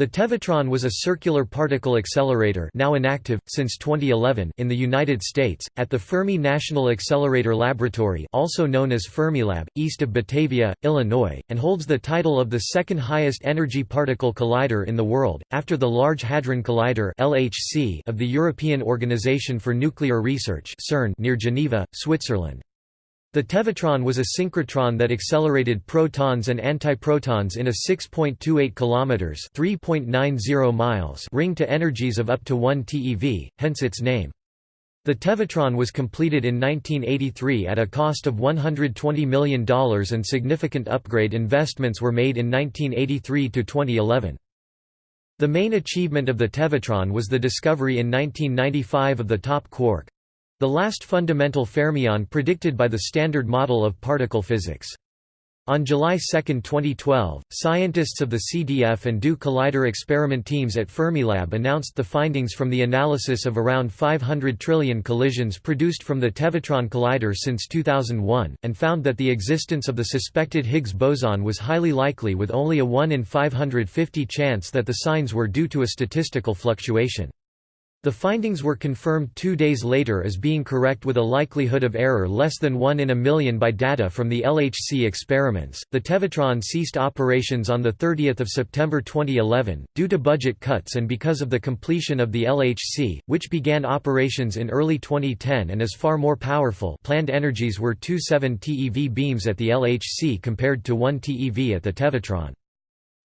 The Tevatron was a circular particle accelerator now inactive, since 2011 in the United States, at the Fermi National Accelerator Laboratory also known as Fermilab, east of Batavia, Illinois, and holds the title of the second highest energy particle collider in the world, after the Large Hadron Collider of the European Organization for Nuclear Research near Geneva, Switzerland. The Tevatron was a synchrotron that accelerated protons and antiprotons in a 6.28 kilometers (3.90 miles) ring to energies of up to 1 TeV, hence its name. The Tevatron was completed in 1983 at a cost of $120 million and significant upgrade investments were made in 1983 to 2011. The main achievement of the Tevatron was the discovery in 1995 of the top quark, the last fundamental fermion predicted by the Standard Model of particle physics. On July 2, 2012, scientists of the CDF and DO Collider experiment teams at Fermilab announced the findings from the analysis of around 500 trillion collisions produced from the Tevatron Collider since 2001, and found that the existence of the suspected Higgs boson was highly likely with only a 1 in 550 chance that the signs were due to a statistical fluctuation. The findings were confirmed two days later as being correct with a likelihood of error less than 1 in a million by data from the LHC experiments. The Tevatron ceased operations on 30 September 2011, due to budget cuts and because of the completion of the LHC, which began operations in early 2010 and is far more powerful planned energies were 27 TeV beams at the LHC compared to 1 TeV at the Tevatron.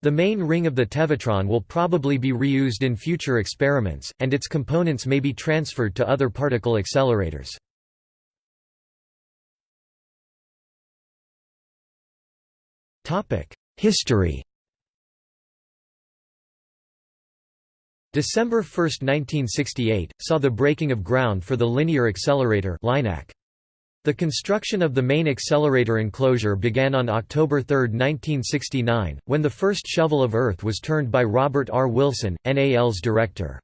The main ring of the Tevatron will probably be reused in future experiments, and its components may be transferred to other particle accelerators. History December 1, 1968, saw the breaking of ground for the Linear Accelerator LINAC. The construction of the main accelerator enclosure began on October 3, 1969, when the first shovel of Earth was turned by Robert R. Wilson, NAL's director.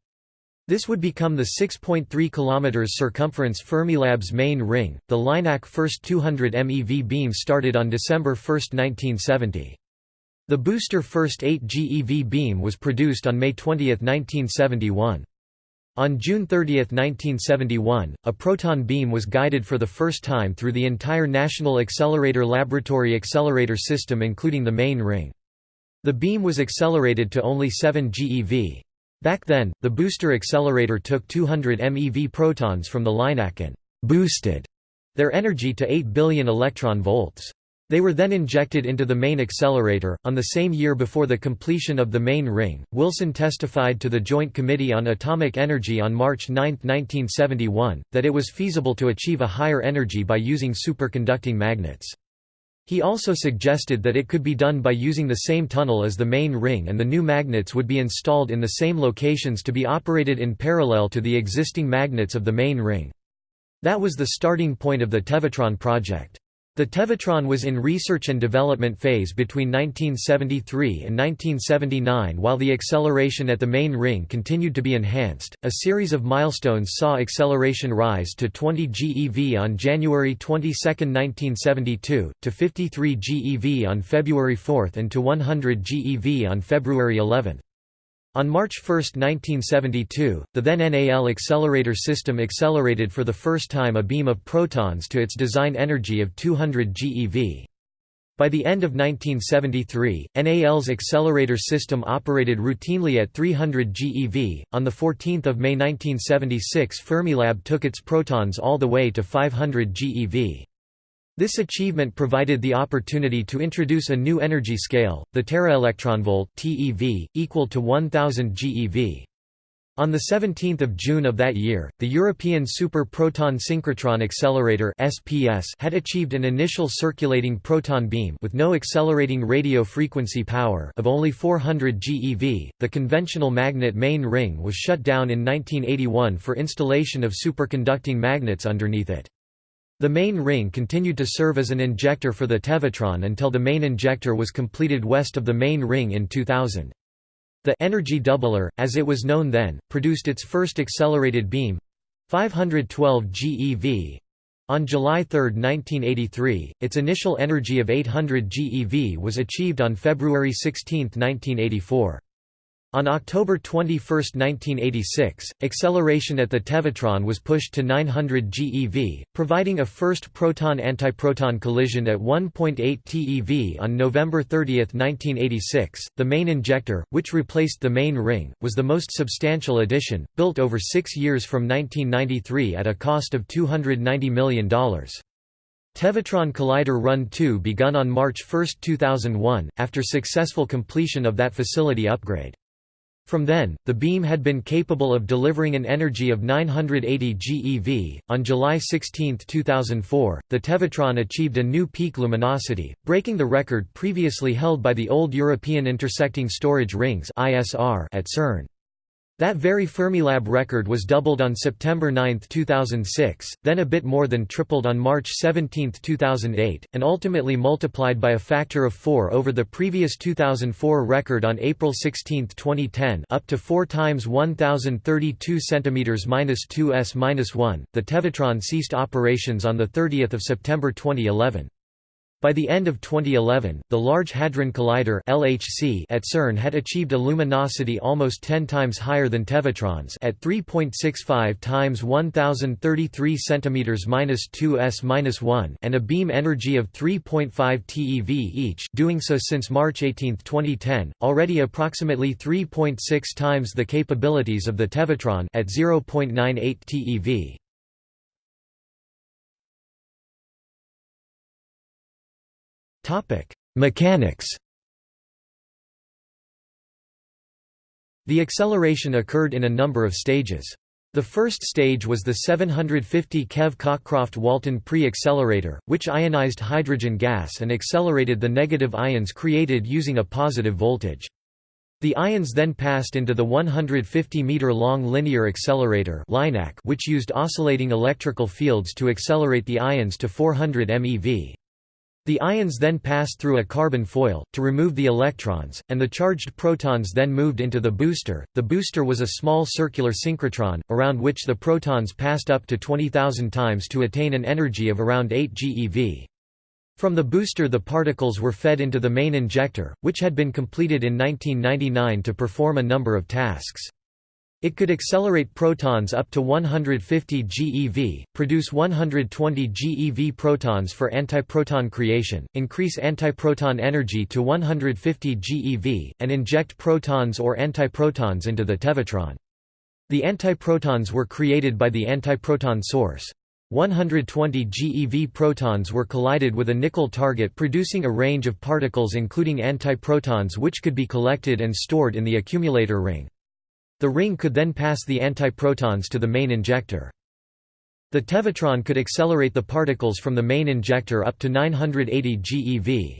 This would become the 6.3 km circumference Fermilab's main ring. The LINAC first 200 MeV beam started on December 1, 1970. The booster first 8 GeV beam was produced on May 20, 1971. On June 30, 1971, a proton beam was guided for the first time through the entire National Accelerator Laboratory accelerator system including the main ring. The beam was accelerated to only 7 GeV. Back then, the booster accelerator took 200 MeV protons from the LINAC and «boosted» their energy to 8 billion electron volts. They were then injected into the main accelerator. On the same year before the completion of the main ring, Wilson testified to the Joint Committee on Atomic Energy on March 9, 1971, that it was feasible to achieve a higher energy by using superconducting magnets. He also suggested that it could be done by using the same tunnel as the main ring and the new magnets would be installed in the same locations to be operated in parallel to the existing magnets of the main ring. That was the starting point of the Tevatron project. The Tevatron was in research and development phase between 1973 and 1979 while the acceleration at the main ring continued to be enhanced. A series of milestones saw acceleration rise to 20 GeV on January 22, 1972, to 53 GeV on February 4 and to 100 GeV on February 11. On March 1, 1972, the then NAL accelerator system accelerated for the first time a beam of protons to its design energy of 200 GeV. By the end of 1973, NAL's accelerator system operated routinely at 300 GeV. On the 14th of May 1976, Fermilab took its protons all the way to 500 GeV. This achievement provided the opportunity to introduce a new energy scale, the teraelectronvolt (TeV), equal to 1000 GeV. On 17 June of that year, the European Super Proton Synchrotron Accelerator (SPS) had achieved an initial circulating proton beam with no accelerating radio frequency power of only 400 GeV. The conventional magnet main ring was shut down in 1981 for installation of superconducting magnets underneath it. The main ring continued to serve as an injector for the Tevatron until the main injector was completed west of the main ring in 2000. The energy doubler, as it was known then, produced its first accelerated beam 512 GeV. On July 3, 1983, its initial energy of 800 GeV was achieved on February 16, 1984. On October 21, 1986, acceleration at the Tevatron was pushed to 900 GeV, providing a first proton-antiproton collision at 1.8 TeV on November 30, 1986. The main injector, which replaced the main ring, was the most substantial addition, built over six years from 1993 at a cost of $290 million. Tevatron Collider Run 2 begun on March 1, 2001, after successful completion of that facility upgrade. From then, the beam had been capable of delivering an energy of 980 GeV. On July 16, 2004, the Tevatron achieved a new peak luminosity, breaking the record previously held by the old European Intersecting Storage Rings (ISR) at CERN. That very Fermilab record was doubled on September 9, 2006, then a bit more than tripled on March 17, 2008, and ultimately multiplied by a factor of 4 over the previous 2004 record on April 16, 2010, up to 4 times 1032 cm 2s-1. The Tevatron ceased operations on the 30th of September 2011. By the end of 2011, the Large Hadron Collider (LHC) at CERN had achieved a luminosity almost 10 times higher than Tevatron's at 3.65 times 1033 cm 2s-1 and a beam energy of 3.5 TeV each, doing so since March 18, 2010, already approximately 3.6 times the capabilities of the Tevatron at 0.98 TeV. Mechanics The acceleration occurred in a number of stages. The first stage was the 750 keV Cockcroft-Walton pre-accelerator, which ionized hydrogen gas and accelerated the negative ions created using a positive voltage. The ions then passed into the 150-meter-long linear accelerator which used oscillating electrical fields to accelerate the ions to 400 MeV. The ions then passed through a carbon foil, to remove the electrons, and the charged protons then moved into the booster. The booster was a small circular synchrotron, around which the protons passed up to 20,000 times to attain an energy of around 8 GeV. From the booster the particles were fed into the main injector, which had been completed in 1999 to perform a number of tasks. It could accelerate protons up to 150 GeV, produce 120 GeV protons for antiproton creation, increase antiproton energy to 150 GeV, and inject protons or antiprotons into the Tevatron. The antiprotons were created by the antiproton source. 120 GeV protons were collided with a nickel target producing a range of particles including antiprotons which could be collected and stored in the accumulator ring. The ring could then pass the antiprotons to the main injector. The Tevatron could accelerate the particles from the main injector up to 980 GeV.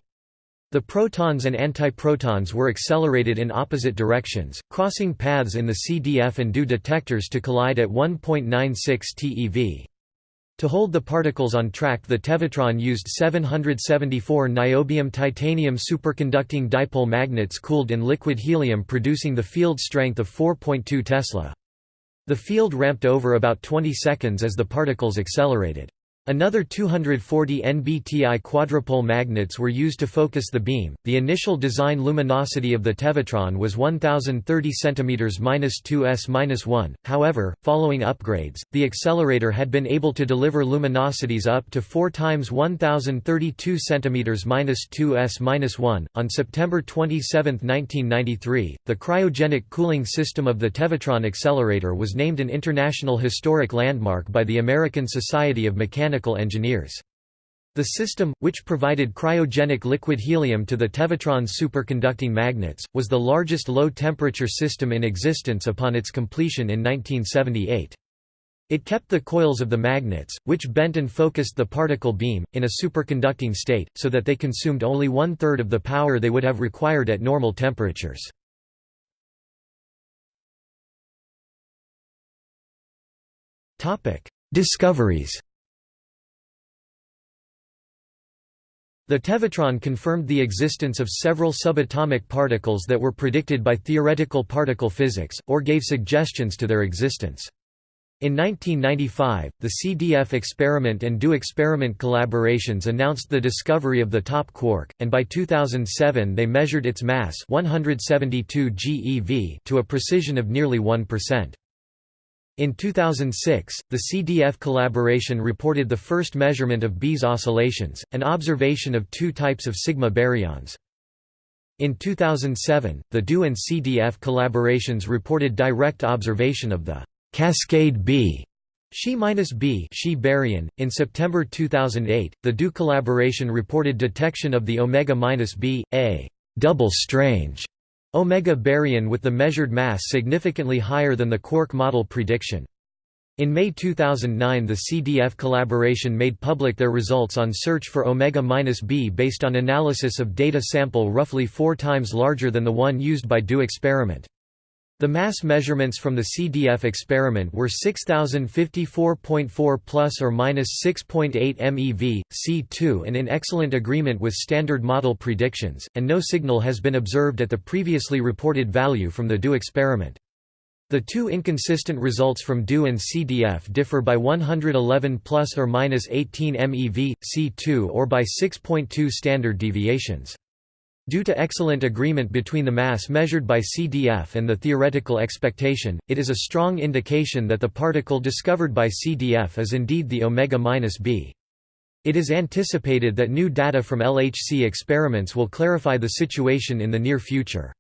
The protons and antiprotons were accelerated in opposite directions, crossing paths in the CDF and DO detectors to collide at 1.96 TeV. To hold the particles on track the Tevatron used 774 niobium titanium superconducting dipole magnets cooled in liquid helium producing the field strength of 4.2 Tesla. The field ramped over about 20 seconds as the particles accelerated. Another 240 NBTI quadrupole magnets were used to focus the beam. The initial design luminosity of the Tevatron was 1030 cm-2s-1. However, following upgrades, the accelerator had been able to deliver luminosities up to 4 times 1032 cm-2s-1. On September 27, 1993, the cryogenic cooling system of the Tevatron accelerator was named an International Historic Landmark by the American Society of Mechanics mechanical engineers. The system, which provided cryogenic liquid helium to the Tevatron's superconducting magnets, was the largest low-temperature system in existence upon its completion in 1978. It kept the coils of the magnets, which bent and focused the particle beam, in a superconducting state, so that they consumed only one-third of the power they would have required at normal temperatures. Discoveries The Tevatron confirmed the existence of several subatomic particles that were predicted by theoretical particle physics, or gave suggestions to their existence. In 1995, the CDF experiment and DO experiment collaborations announced the discovery of the top quark, and by 2007 they measured its mass 172 GeV to a precision of nearly 1%. In 2006, the CDF collaboration reported the first measurement of Bese oscillations, an observation of two types of sigma baryons. In 2007, the DO and CDF collaborations reported direct observation of the Cascade B Xi-B Xi baryon. In September 2008, the DO collaboration reported detection of the omega-B, a double strange omega baryon with the measured mass significantly higher than the quark model prediction. In May 2009 the CDF collaboration made public their results on search for omega-B based on analysis of data sample roughly four times larger than the one used by DO experiment. The mass measurements from the CDF experiment were 6054.4 plus or minus 6.8 MeV, C2 and in excellent agreement with standard model predictions, and no signal has been observed at the previously reported value from the DO experiment. The two inconsistent results from DO and CDF differ by 111 plus or minus 18 MeV, C2 or by 6.2 standard deviations. Due to excellent agreement between the mass measured by CDF and the theoretical expectation, it is a strong indication that the particle discovered by CDF is indeed the omega-B. It is anticipated that new data from LHC experiments will clarify the situation in the near future.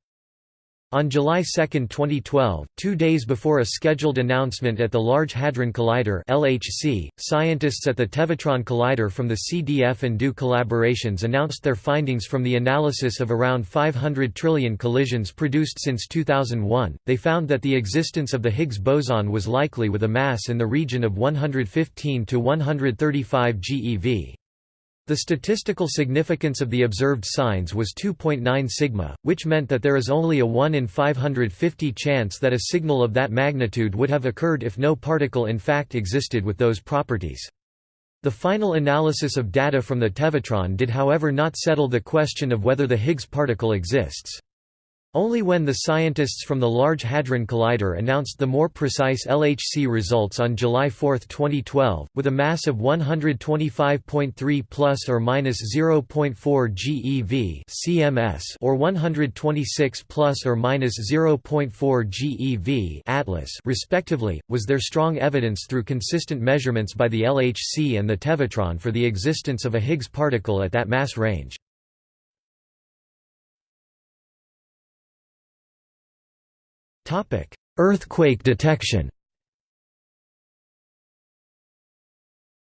On July 2, 2012, two days before a scheduled announcement at the Large Hadron Collider LHC, scientists at the Tevatron Collider from the CDF and DO collaborations announced their findings from the analysis of around 500 trillion collisions produced since 2001. They found that the existence of the Higgs boson was likely with a mass in the region of 115 to 135 GeV. The statistical significance of the observed signs was 2.9 sigma, which meant that there is only a 1 in 550 chance that a signal of that magnitude would have occurred if no particle in fact existed with those properties. The final analysis of data from the Tevatron did however not settle the question of whether the Higgs particle exists. Only when the scientists from the Large Hadron Collider announced the more precise LHC results on July 4, 2012, with a mass of 125.3 plus or minus 0.4 GeV (cms) or 126 plus or minus 0.4 GeV (atlas), respectively, was there strong evidence through consistent measurements by the LHC and the Tevatron for the existence of a Higgs particle at that mass range. Earthquake detection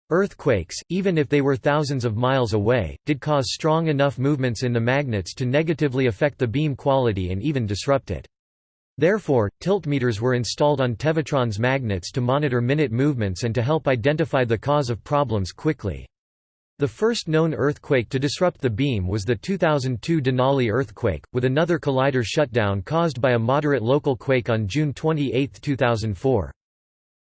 Earthquakes, even if they were thousands of miles away, did cause strong enough movements in the magnets to negatively affect the beam quality and even disrupt it. Therefore, tiltmeters were installed on Tevatron's magnets to monitor minute movements and to help identify the cause of problems quickly. The first known earthquake to disrupt the beam was the 2002 Denali earthquake, with another collider shutdown caused by a moderate local quake on June 28, 2004.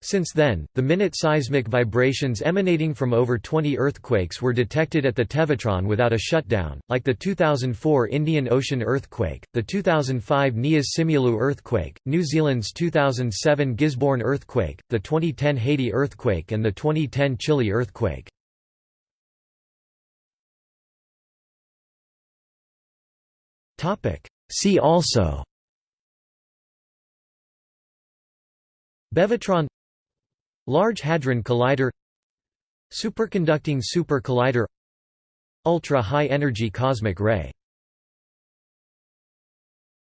Since then, the minute seismic vibrations emanating from over 20 earthquakes were detected at the Tevatron without a shutdown, like the 2004 Indian Ocean earthquake, the 2005 Nias Simeulue earthquake, New Zealand's 2007 Gisborne earthquake, the 2010 Haiti earthquake and the 2010 Chile earthquake. See also. Bevatron. Large Hadron Collider. Superconducting super collider Ultra-high energy cosmic ray